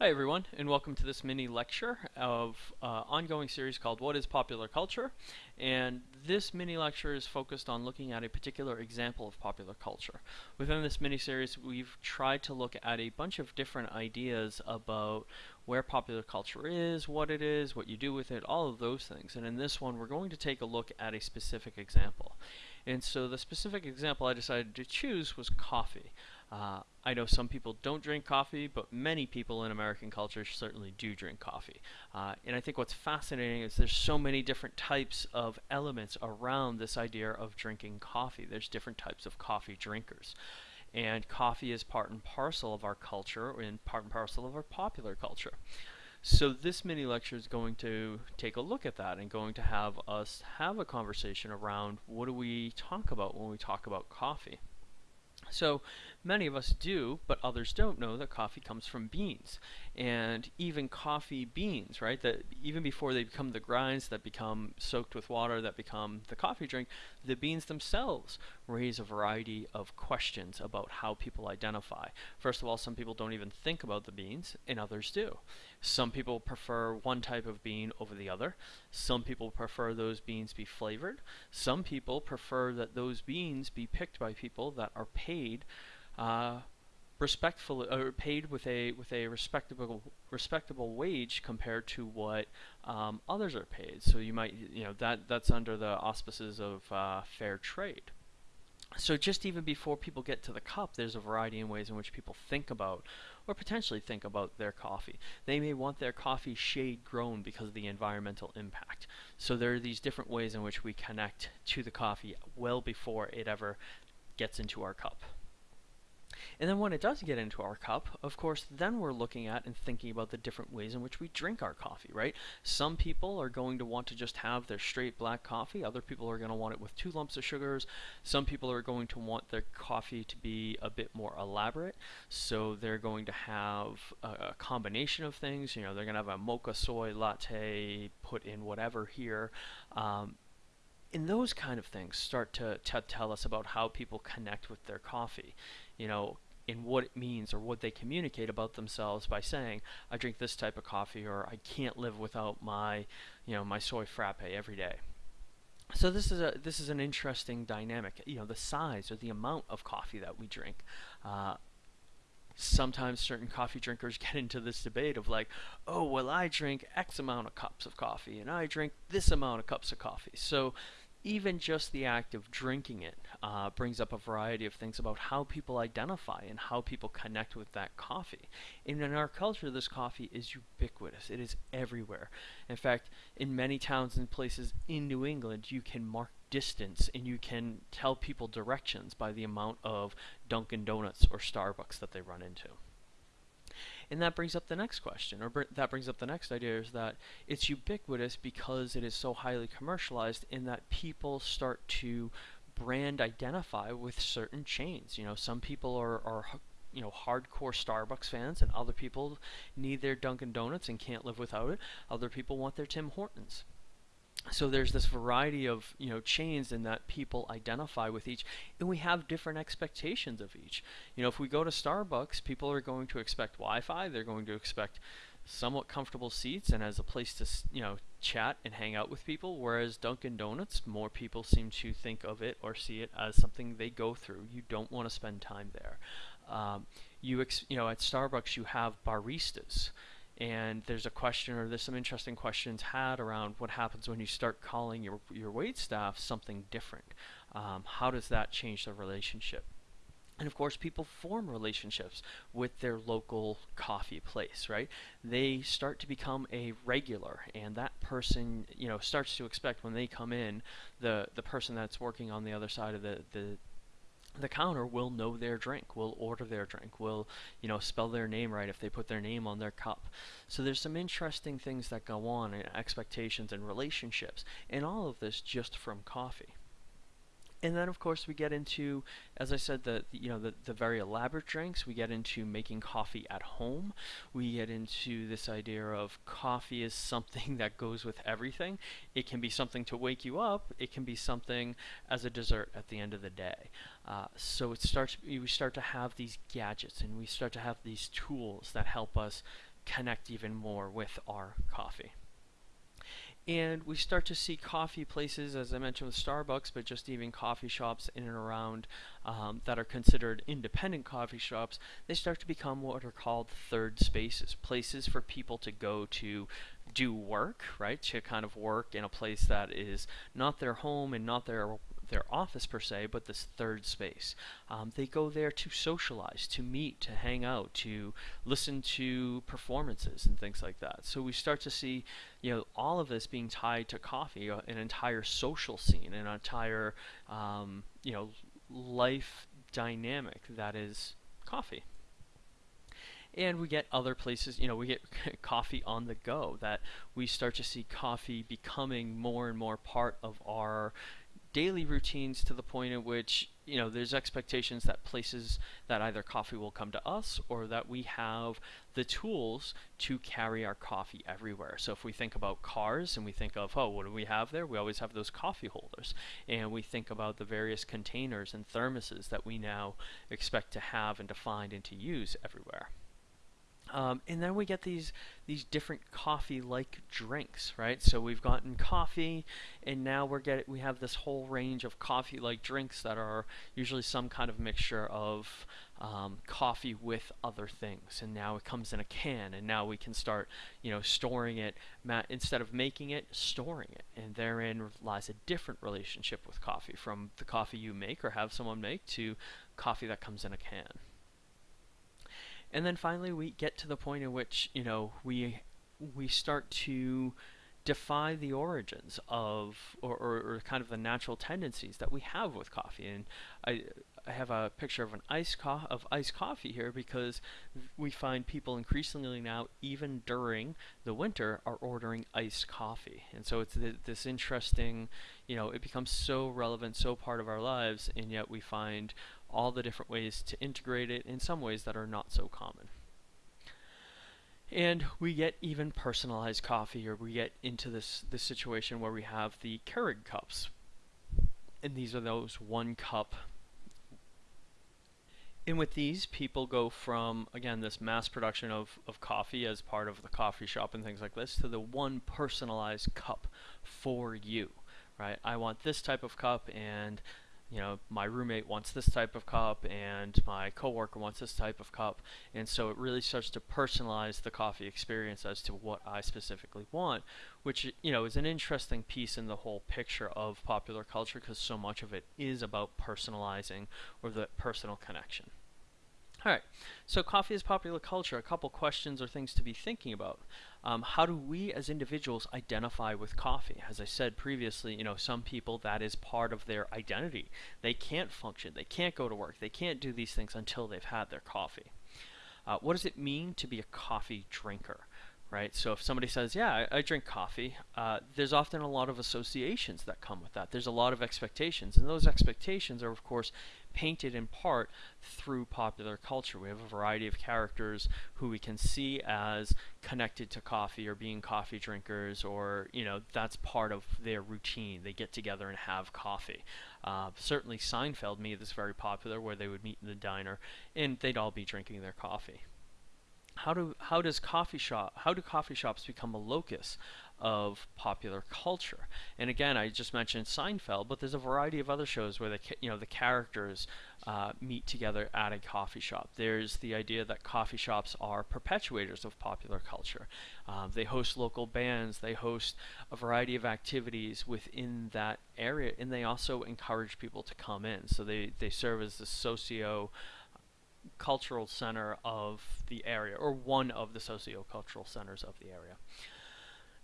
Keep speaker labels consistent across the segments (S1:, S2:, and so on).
S1: Hi everyone, and welcome to this mini lecture of uh, ongoing series called What is Popular Culture? And this mini lecture is focused on looking at a particular example of popular culture. Within this mini series, we've tried to look at a bunch of different ideas about where popular culture is, what it is, what you do with it, all of those things. And in this one, we're going to take a look at a specific example. And so the specific example I decided to choose was coffee. Uh, I know some people don't drink coffee, but many people in American culture certainly do drink coffee. Uh, and I think what's fascinating is there's so many different types of elements around this idea of drinking coffee. There's different types of coffee drinkers. And coffee is part and parcel of our culture and part and parcel of our popular culture. So this mini lecture is going to take a look at that and going to have us have a conversation around what do we talk about when we talk about coffee. So many of us do, but others don't know that coffee comes from beans. And even coffee beans, right, that even before they become the grinds that become soaked with water that become the coffee drink, the beans themselves raise a variety of questions about how people identify. First of all, some people don't even think about the beans, and others do. Some people prefer one type of bean over the other. Some people prefer those beans be flavored. Some people prefer that those beans be picked by people that are paid uh, respectfully or paid with a with a respectable respectable wage compared to what um, others are paid. So you might you know that that's under the auspices of uh, fair trade. So just even before people get to the cup, there's a variety in ways in which people think about or potentially think about their coffee. They may want their coffee shade grown because of the environmental impact. So there are these different ways in which we connect to the coffee well before it ever gets into our cup. And then when it does get into our cup, of course, then we're looking at and thinking about the different ways in which we drink our coffee, right? Some people are going to want to just have their straight black coffee. Other people are going to want it with two lumps of sugars. Some people are going to want their coffee to be a bit more elaborate. So they're going to have a, a combination of things. You know, they're going to have a mocha soy latte, put in whatever here. Um, and those kind of things start to, to tell us about how people connect with their coffee. You know, in what it means or what they communicate about themselves by saying, I drink this type of coffee or I can't live without my, you know, my soy frappe every day. So this is a this is an interesting dynamic. You know, the size or the amount of coffee that we drink. Uh, sometimes certain coffee drinkers get into this debate of like, oh, well, I drink X amount of cups of coffee and I drink this amount of cups of coffee. So even just the act of drinking it uh, brings up a variety of things about how people identify and how people connect with that coffee. And in our culture, this coffee is ubiquitous. It is everywhere. In fact, in many towns and places in New England, you can mark distance and you can tell people directions by the amount of Dunkin' Donuts or Starbucks that they run into. And that brings up the next question, or br that brings up the next idea is that it's ubiquitous because it is so highly commercialized in that people start to brand identify with certain chains. You know, some people are, are you know hardcore Starbucks fans, and other people need their Dunkin' Donuts and can't live without it. Other people want their Tim Hortons so there's this variety of you know chains in that people identify with each and we have different expectations of each. You know if we go to starbucks people are going to expect wi-fi they're going to expect somewhat comfortable seats and as a place to you know chat and hang out with people whereas dunkin donuts more people seem to think of it or see it as something they go through. You don't want to spend time there. Um, you you know at starbucks you have baristas and there's a question or there's some interesting questions had around what happens when you start calling your, your wait staff something different. Um, how does that change the relationship? And of course, people form relationships with their local coffee place, right? They start to become a regular, and that person, you know, starts to expect when they come in, the the person that's working on the other side of the the the counter will know their drink, will order their drink, will, you know, spell their name right if they put their name on their cup. So there's some interesting things that go on in expectations and relationships, and all of this just from coffee. And then of course we get into, as I said, the you know the, the very elaborate drinks. We get into making coffee at home. We get into this idea of coffee is something that goes with everything. It can be something to wake you up. It can be something as a dessert at the end of the day. Uh, so it starts. We start to have these gadgets and we start to have these tools that help us connect even more with our coffee. And we start to see coffee places, as I mentioned with Starbucks, but just even coffee shops in and around um, that are considered independent coffee shops, they start to become what are called third spaces, places for people to go to do work, right? To kind of work in a place that is not their home and not their their office per se, but this third space. Um, they go there to socialize, to meet, to hang out, to listen to performances and things like that. So we start to see, you know, all of this being tied to coffee, uh, an entire social scene, an entire, um, you know, life dynamic that is coffee and we get other places you know we get coffee on the go that we start to see coffee becoming more and more part of our daily routines to the point at which you know there's expectations that places that either coffee will come to us or that we have the tools to carry our coffee everywhere. So if we think about cars and we think of oh what do we have there? We always have those coffee holders. And we think about the various containers and thermoses that we now expect to have and to find and to use everywhere um, and then we get these these different coffee-like drinks, right? So we've gotten coffee, and now we're getting we have this whole range of coffee-like drinks that are usually some kind of mixture of um, coffee with other things. And now it comes in a can, and now we can start, you know, storing it instead of making it, storing it. And therein lies a different relationship with coffee, from the coffee you make or have someone make to coffee that comes in a can. And then finally, we get to the point in which you know we we start to defy the origins of or, or, or, kind of the natural tendencies that we have with coffee. And I, I have a picture of an iced co- of iced coffee here because we find people increasingly now, even during the winter, are ordering iced coffee. And so it's th- this interesting, you know, it becomes so relevant, so part of our lives, and yet we find all the different ways to integrate it in some ways that are not so common. And we get even personalized coffee, or we get into this, this situation where we have the Keurig cups. And these are those one cup. And with these, people go from, again, this mass production of, of coffee as part of the coffee shop and things like this to the one personalized cup for you, right? I want this type of cup, and you know, my roommate wants this type of cup and my coworker wants this type of cup. And so it really starts to personalize the coffee experience as to what I specifically want, which, you know, is an interesting piece in the whole picture of popular culture because so much of it is about personalizing or the personal connection. All right, so coffee is popular culture. A couple questions or things to be thinking about. Um, how do we as individuals identify with coffee? As I said previously, you know, some people that is part of their identity. They can't function, they can't go to work, they can't do these things until they've had their coffee. Uh, what does it mean to be a coffee drinker? right? So if somebody says, "Yeah, I, I drink coffee," uh, there's often a lot of associations that come with that. There's a lot of expectations, and those expectations are, of course, painted in part through popular culture. We have a variety of characters who we can see as connected to coffee or being coffee drinkers, or you know, that's part of their routine. They get together and have coffee. Uh, certainly, Seinfeld made this very popular, where they would meet in the diner and they'd all be drinking their coffee how do how does coffee shop how do coffee shops become a locus of popular culture? And again, I just mentioned Seinfeld, but there's a variety of other shows where the you know the characters uh, meet together at a coffee shop. There's the idea that coffee shops are perpetuators of popular culture. Um, they host local bands. They host a variety of activities within that area, and they also encourage people to come in. So they they serve as the socio cultural center of the area, or one of the socio-cultural centers of the area.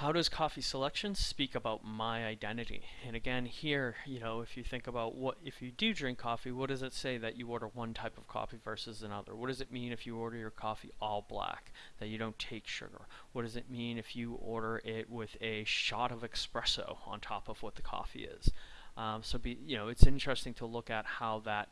S1: How does coffee selection speak about my identity? And again, here, you know, if you think about what, if you do drink coffee, what does it say that you order one type of coffee versus another? What does it mean if you order your coffee all black, that you don't take sugar? What does it mean if you order it with a shot of espresso on top of what the coffee is? Um, so, be, you know, it's interesting to look at how that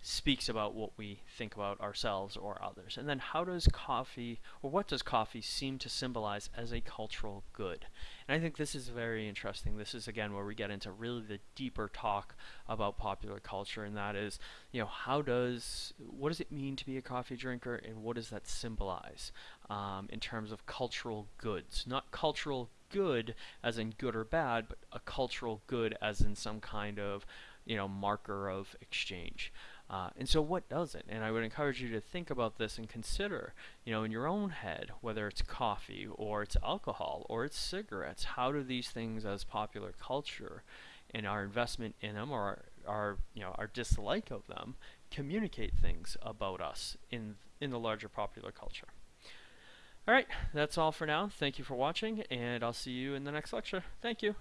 S1: speaks about what we think about ourselves or others. And then how does coffee, or what does coffee seem to symbolize as a cultural good? And I think this is very interesting. This is again where we get into really the deeper talk about popular culture, and that is, you know, how does, what does it mean to be a coffee drinker, and what does that symbolize um, in terms of cultural goods? Not cultural good as in good or bad, but a cultural good as in some kind of, you know, marker of exchange. Uh, and so what does it? And I would encourage you to think about this and consider, you know, in your own head, whether it's coffee or it's alcohol or it's cigarettes, how do these things as popular culture and our investment in them or our, our you know, our dislike of them communicate things about us in, in the larger popular culture. Alright, that's all for now. Thank you for watching, and I'll see you in the next lecture. Thank you.